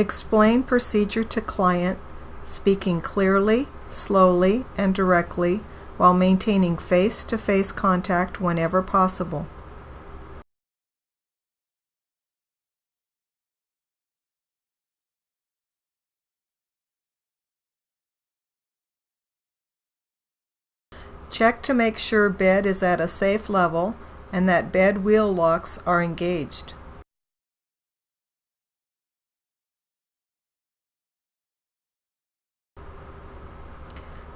Explain procedure to client, speaking clearly, slowly, and directly while maintaining face-to-face contact whenever possible. Check to make sure bed is at a safe level and that bed wheel locks are engaged.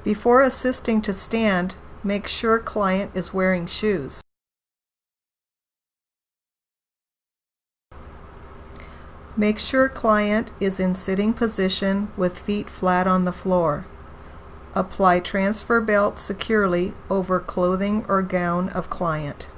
Before assisting to stand, make sure client is wearing shoes. Make sure client is in sitting position with feet flat on the floor. Apply transfer belt securely over clothing or gown of client.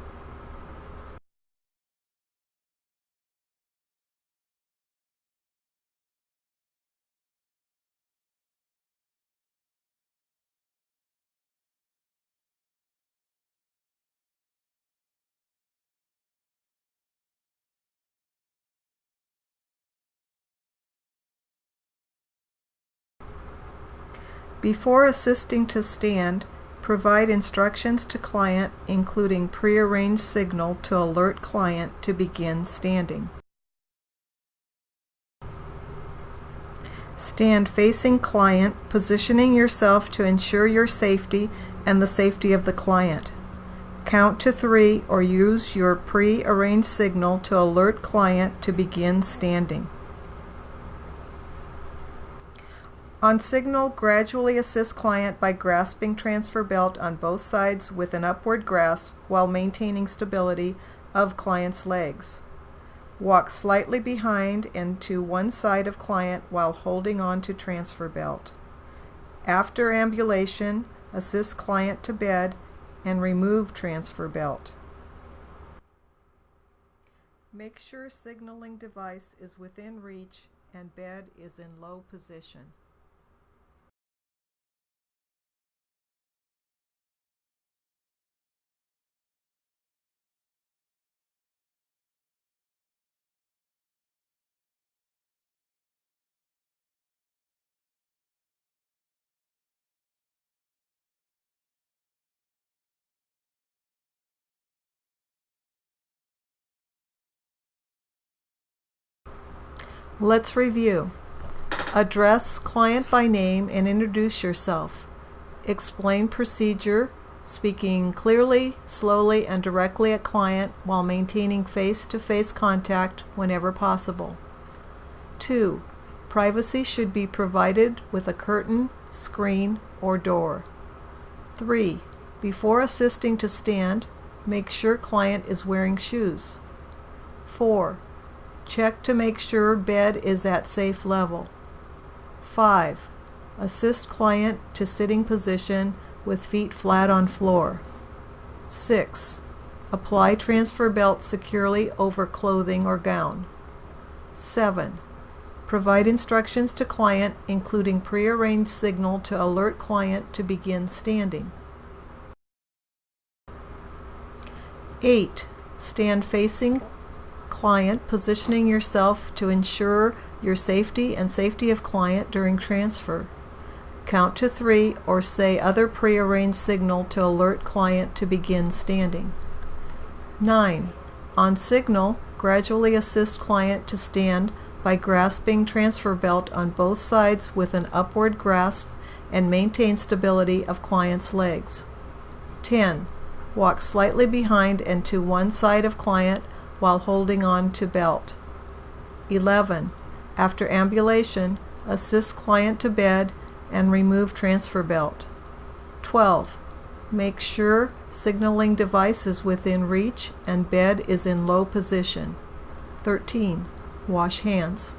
Before assisting to stand, provide instructions to client including prearranged signal to alert client to begin standing. Stand facing client, positioning yourself to ensure your safety and the safety of the client. Count to three or use your pre-arranged signal to alert client to begin standing. On signal, gradually assist client by grasping transfer belt on both sides with an upward grasp while maintaining stability of client's legs. Walk slightly behind and to one side of client while holding on to transfer belt. After ambulation, assist client to bed and remove transfer belt. Make sure signaling device is within reach and bed is in low position. Let's review. Address client by name and introduce yourself. Explain procedure, speaking clearly, slowly, and directly at client while maintaining face-to-face -face contact whenever possible. 2. Privacy should be provided with a curtain, screen, or door. 3. Before assisting to stand, make sure client is wearing shoes. 4. Check to make sure bed is at safe level. 5. Assist client to sitting position with feet flat on floor. 6. Apply transfer belt securely over clothing or gown. 7. Provide instructions to client including prearranged signal to alert client to begin standing. 8. Stand facing client, positioning yourself to ensure your safety and safety of client during transfer. Count to three or say other prearranged signal to alert client to begin standing. 9. On signal, gradually assist client to stand by grasping transfer belt on both sides with an upward grasp and maintain stability of client's legs. 10. Walk slightly behind and to one side of client while holding on to belt. 11. After ambulation, assist client to bed and remove transfer belt. 12. Make sure signaling device is within reach and bed is in low position. 13. Wash hands.